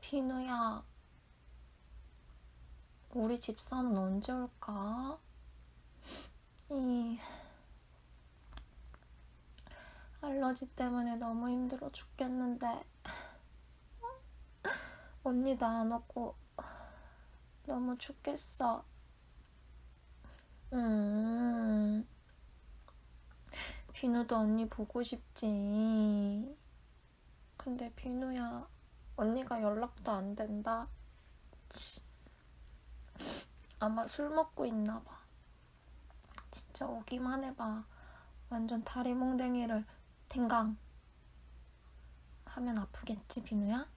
비누야, 우리 집사는 언제 올까? 이 알러지 때문에 너무 힘들어 죽겠는데 언니도 안 오고 너무 죽겠어. 음, 비누도 언니 보고 싶지. 근데 비누야, 언니가 연락도 안 된다. 치. 아마 술 먹고 있나 봐. 진짜 오기만 해봐. 완전 다리 몽댕이를 탱강 하면 아프겠지, 비누야?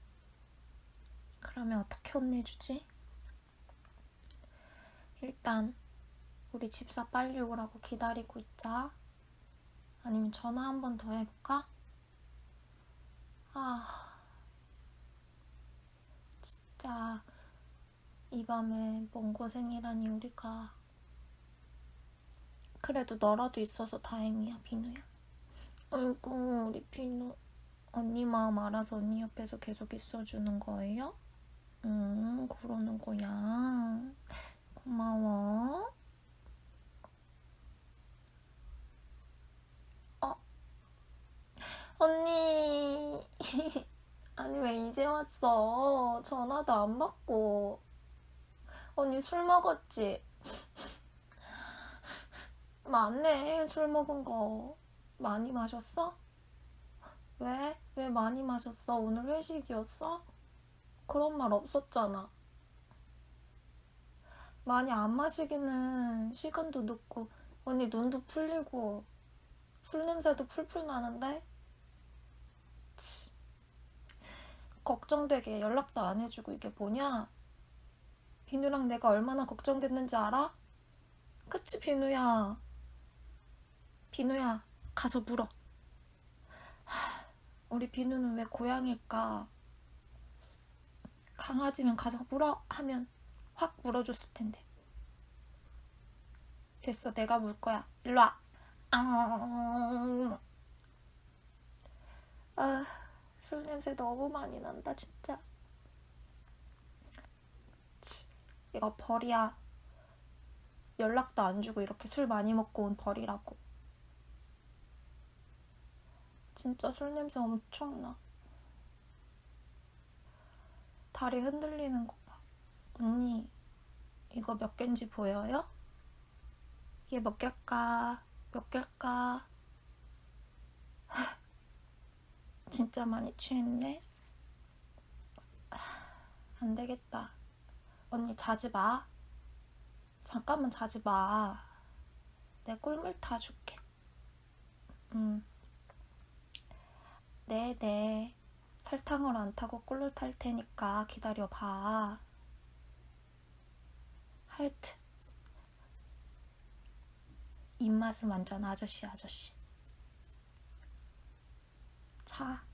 그러면 어떻게 혼내주지? 일단 우리 집사 빨리 오라고 기다리고 있자. 아니면 전화 한 번 더 해볼까? 아, 진짜 이 밤에 먼 고생이라니 우리가 그래도 너라도 있어서 다행이야, 비누야. 아이고, 우리 비누. 언니 마음 알아서 언니 옆에서 계속 있어주는 거예요? 음, 그러는 거야. 고마워. 어? 언니. 아니, 왜 이제 왔어? 전화도 안 받고. 언니 술 먹었지? 맞네, 술 먹은 거. 많이 마셨어? 왜? 왜 많이 마셨어? 오늘 회식이었어? 그런 말 없었잖아. 많이 안 마시기는 시간도 늦고 언니 눈도 풀리고 술 냄새도 풀풀 나는데 치. 걱정되게 연락도 안 해주고 이게 뭐냐? 비누랑 내가 얼마나 걱정됐는지 알아? 그치 비누야 비누야 가서 물어 하, 우리 비누는 왜 고양일까? 강아지면 가서 물어 하면 확 물어줬을 텐데. 됐어, 내가 물 거야. 일로 와. 아, 아, 술 냄새 너무 많이 난다, 진짜. 치, 이거 벌이야. 연락도 안 주고 이렇게 술 많이 먹고 온 벌이라고. 진짜 술 냄새 엄청 나. 다리 흔들리는 거 봐. 언니, 이거 몇 개인지 보여요? 이게 몇 개일까? 몇 개일까? 진짜 많이 취했네? 안 되겠다. 언니 자지 마. 잠깐만 자지 마. 내 꿀물 타줄게. 음. 네네. 네. 설탕을 안 타고 꿀로 탈 테니까 기다려봐. 하여튼 입맛은 완전 아저씨 아저씨. 자.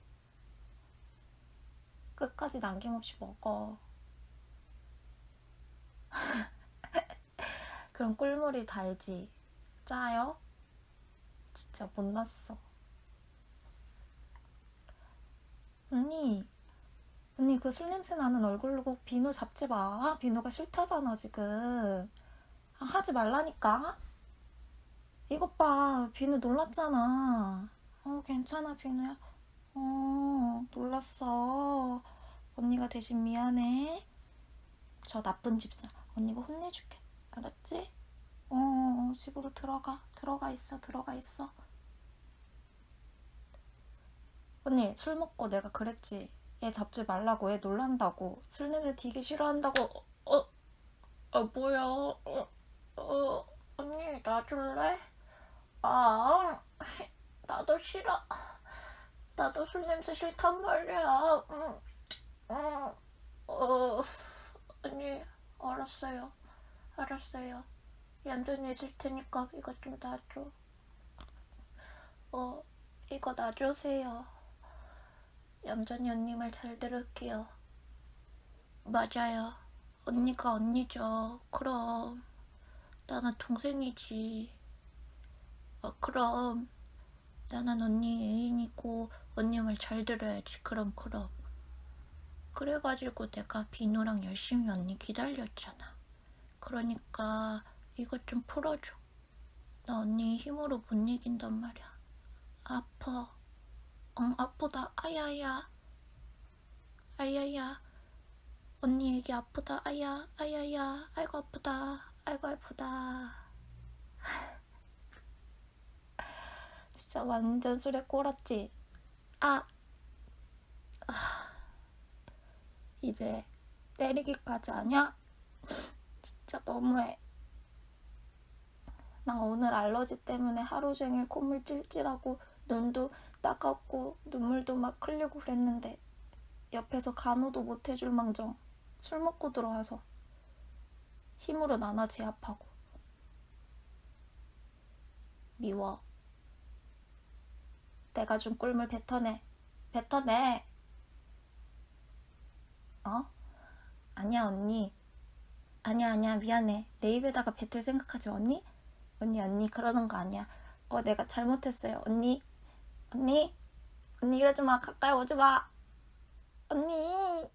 끝까지 남김없이 먹어. 그럼 꿀물이 달지. 짜요? 진짜 못났어. 언니, 언니 그 술 냄새 나는 얼굴로 꼭 비누 잡지 마. 비누가 싫다잖아 지금. 아, 하지 말라니까. 이것 봐, 비누 놀랐잖아. 어, 괜찮아 비누야. 어, 놀랐어. 언니가 대신 미안해. 저 나쁜 집사. 언니가 혼내줄게. 알았지? 어, 집으로 들어가. 들어가 있어, 들어가 있어. 언니 술 먹고 내가 그랬지 얘 잡지 말라고 얘 놀란다고 술 냄새 되게 싫어한다고 어? 어 뭐야 어, 어 언니 놔줄래? 아 나도 싫어 나도 술 냄새 싫단 말이야. 응, 응, 어, 언니 알았어요. 알았어요. 얌전히 있을 테니까 이거 좀 놔줘. 어 이거 놔주세요. 얌전히 언니 말 잘 들을게요. 맞아요. 언니가 언니죠. 그럼. 나는 동생이지. 어, 그럼. 나는 언니 애인이고 언니 말 잘 들어야지. 그럼 그럼. 그래가지고 내가 비누랑 열심히 언니 기다렸잖아. 그러니까 이것 좀 풀어줘. 나 언니 힘으로 못 이긴단 말이야. 아파. 응, 아프다. 아야야. 아야야. 언니 애기 아프다. 아야, 아야야. 아이고 아프다. 아이고 아프다. 진짜 완전 술에 꼴았지. 아. 아. 이제 때리기까지 하냐? 진짜 너무해. 나 오늘 알러지 때문에 하루 종일 콧물 찔찔하고 눈도 따갑고 눈물도 막 흘리고 그랬는데 옆에서 간호도 못 해줄 망정 술 먹고 들어와서 힘으로 나나 제압하고 미워. 내가 준 꿀물 뱉어내. 뱉어내. 어? 아니야, 언니. 아니야, 아니야, 미안해. 내 입에다가 뱉을 생각하지 마, 언니? 언니, 언니, 그러는 거 아니야. 어, 내가 잘못했어요. 언니, 언니, 언니, 이러지 마. 가까이 오지 마. 언니.